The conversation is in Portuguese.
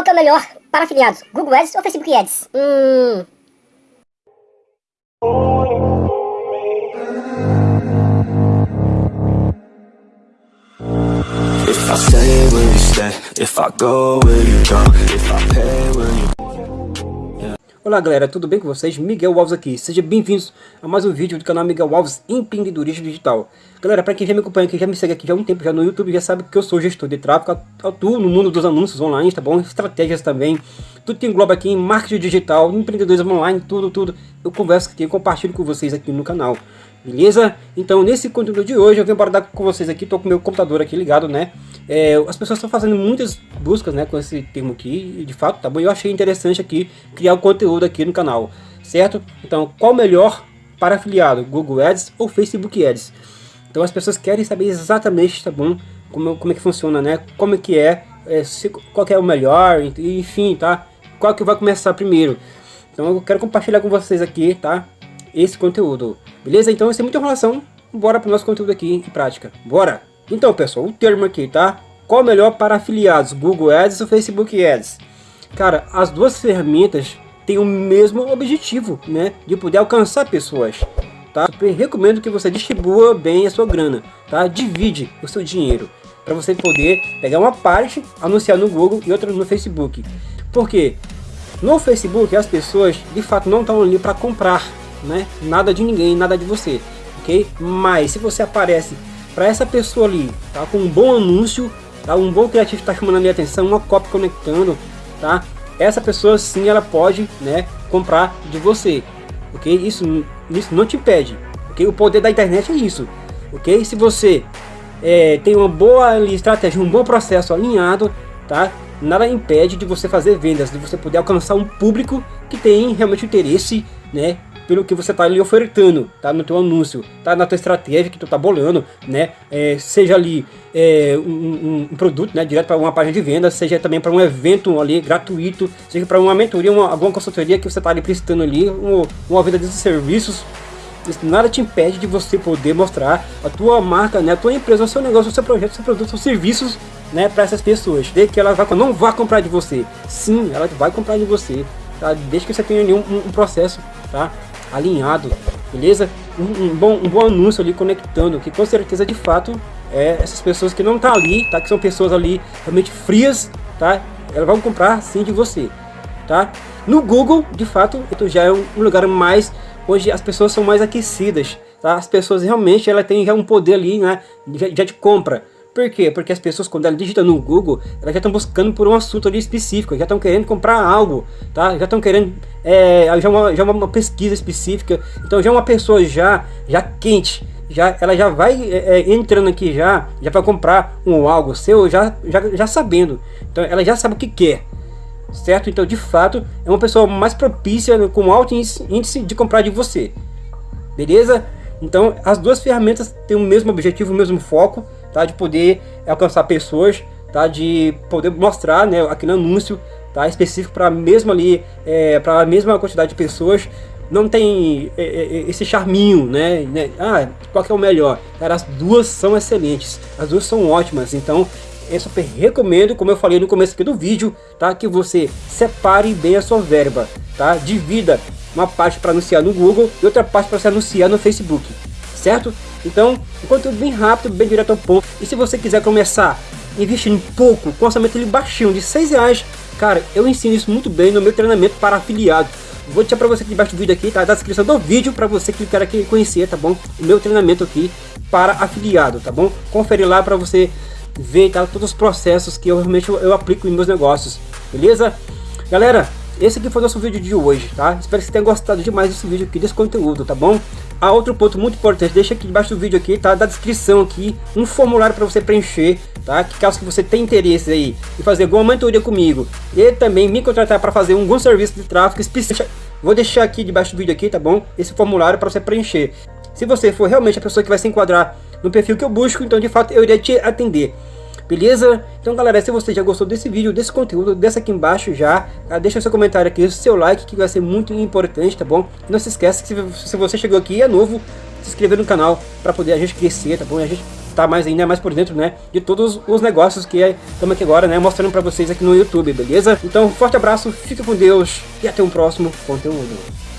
Qual que é o melhor para afiliados? Google Ads ou Facebook Ads? Hum... If I stay, will you stay? If I go, will you go? If I pay, will you... Olá galera, tudo bem com vocês? Miguel Alves aqui, sejam bem-vindos a mais um vídeo do canal Miguel Alves Empreendedorismo Digital. Galera, para quem já me acompanha, que já me segue aqui já há um tempo já no YouTube, já sabe que eu sou gestor de tráfego, atuo no mundo dos anúncios online, tá bom? Estratégias também, tudo que engloba aqui em marketing digital, empreendedorismo online, tudo, tudo. Eu converso aqui, compartilho com vocês aqui no canal. Beleza? Então nesse conteúdo de hoje eu venho abordar com vocês aqui, tô com meu computador aqui ligado, né? É, as pessoas estão fazendo muitas buscas, né, com esse termo aqui, de fato, tá bom? Eu achei interessante aqui criar o conteúdo aqui no canal, certo? Então, qual melhor para afiliado, Google Ads ou Facebook Ads? Então as pessoas querem saber exatamente, tá bom? Como, como é que funciona, né? Como é que é, é se, qual é o melhor, enfim, tá? Qual que vai começar primeiro? Então eu quero compartilhar com vocês aqui, tá? Esse conteúdo. Beleza? Então, sem muita enrolação, bora para o nosso conteúdo aqui em prática. Bora! Então, pessoal, o termo aqui, tá? Qual melhor para afiliados, Google Ads ou Facebook Ads? Cara, as duas ferramentas têm o mesmo objetivo, né? De poder alcançar pessoas, tá? Recomendo que você distribua bem a sua grana, tá? Divide o seu dinheiro para você poder pegar uma parte, anunciar no Google e outra no Facebook. Por quê? No Facebook as pessoas de fato não estão ali para comprar, né? Nada de ninguém, nada de você, ok? Mas se você aparece para essa pessoa ali, tá? Com um bom anúncio, tá? Um bom criativo está chamando a minha atenção, uma cópia conectando, tá? Essa pessoa sim, ela pode, né? Comprar de você, ok? Isso, isso não te impede, ok? O poder da internet é isso, ok? Se você é, tem uma boa estratégia, um bom processo alinhado, tá? Nada impede de você fazer vendas, de você poder alcançar um público que tem realmente interesse, né? Pelo que você está ali ofertando, tá? No teu anúncio, tá? Na tua estratégia que tu tá bolando, né? É, seja ali é, um, um, produto, né? Direto para uma página de venda, seja também para um evento ali gratuito, seja para uma mentoria, uma, alguma consultoria que você está ali prestando ali, uma, uma venda desses serviços. Isso nada te impede de você poder mostrar a tua marca, né? A tua empresa, o seu negócio, o seu projeto, o seu produto, os serviços, né? Para essas pessoas. De que ela vai, não vai comprar de você. Sim, ela vai comprar de você. Tá? Desde que você tenha um, um processo, tá? Alinhado, beleza? Um, um, bom, um bom anúncio ali conectando, que com certeza de fato é essas pessoas que não tá ali, tá? Que são pessoas ali realmente frias, tá? Elas vão comprar sim de você, tá? No Google, de fato, já é um lugar mais onde as pessoas são mais aquecidas, tá? As pessoas realmente ela tem já um poder ali, né? Já, já de compra. Por quê? Porque as pessoas, quando elas digitam no Google, elas já estão buscando por um assunto ali específico, já estão querendo comprar algo, tá? Já estão querendo, é, já, uma, já uma pesquisa específica, então já uma pessoa já, já quente, já, ela já vai é, é entrando aqui já, já para comprar um algo seu, já, já, já sabendo, então ela já sabe o que quer, certo? Então de fato é uma pessoa mais propícia, com alto índice de comprar de você, beleza? Então as duas ferramentas têm o mesmo objetivo, o mesmo foco, tá? De poder alcançar pessoas, tá? De poder mostrar, né? Aqui no anúncio, tá? Específico para mesmo ali, é, para a mesma quantidade de pessoas. Não tem é, é, é, esse charminho, né? né? Ah, qual que é o melhor? Cara, as duas são excelentes, as duas são ótimas. Então, eu super recomendo, como eu falei no começo aqui do vídeo, tá? Que você separe bem a sua verba, tá? Divida uma parte para anunciar no Google e outra parte para se anunciar no Facebook, certo? Então, um conteúdo bem rápido, bem direto ao ponto. E se você quiser começar investindo pouco, com orçamento baixinho, de 6 reais, cara, eu ensino isso muito bem no meu treinamento para afiliado. Vou deixar para você aqui embaixo do vídeo aqui, tá? Da descrição do vídeo para você clicar aqui e conhecer, tá bom? O meu treinamento aqui para afiliado, tá bom? Confere lá para você ver tá? todos os processos que eu realmente eu aplico em meus negócios, beleza? Galera, esse aqui foi o nosso vídeo de hoje, tá? Espero que você tenha gostado demais desse vídeo aqui, desse conteúdo, tá bom? Ah, outro ponto muito importante, deixa aqui embaixo do vídeo aqui, tá? Da descrição aqui, um formulário para você preencher, tá? Que caso que você tenha interesse aí em fazer alguma mentoria comigo e também me contratar para fazer algum serviço de tráfego específico, vou deixar aqui debaixo do vídeo aqui, tá bom? Esse formulário para você preencher. Se você for realmente a pessoa que vai se enquadrar no perfil que eu busco, então de fato eu irei te atender. Beleza? Então galera, se você já gostou desse vídeo, desse conteúdo, deixa aqui embaixo já, tá? deixa seu comentário aqui, seu like que vai ser muito importante, tá bom? Não se esqueça que se você chegou aqui e é novo, se inscrever no canal para poder a gente crescer, tá bom? E a gente estar mais ainda mais por dentro, né, de todos os negócios que estamos aqui agora, né, mostrando para vocês aqui no YouTube, beleza? Então, forte abraço, fica com Deus e até um próximo conteúdo.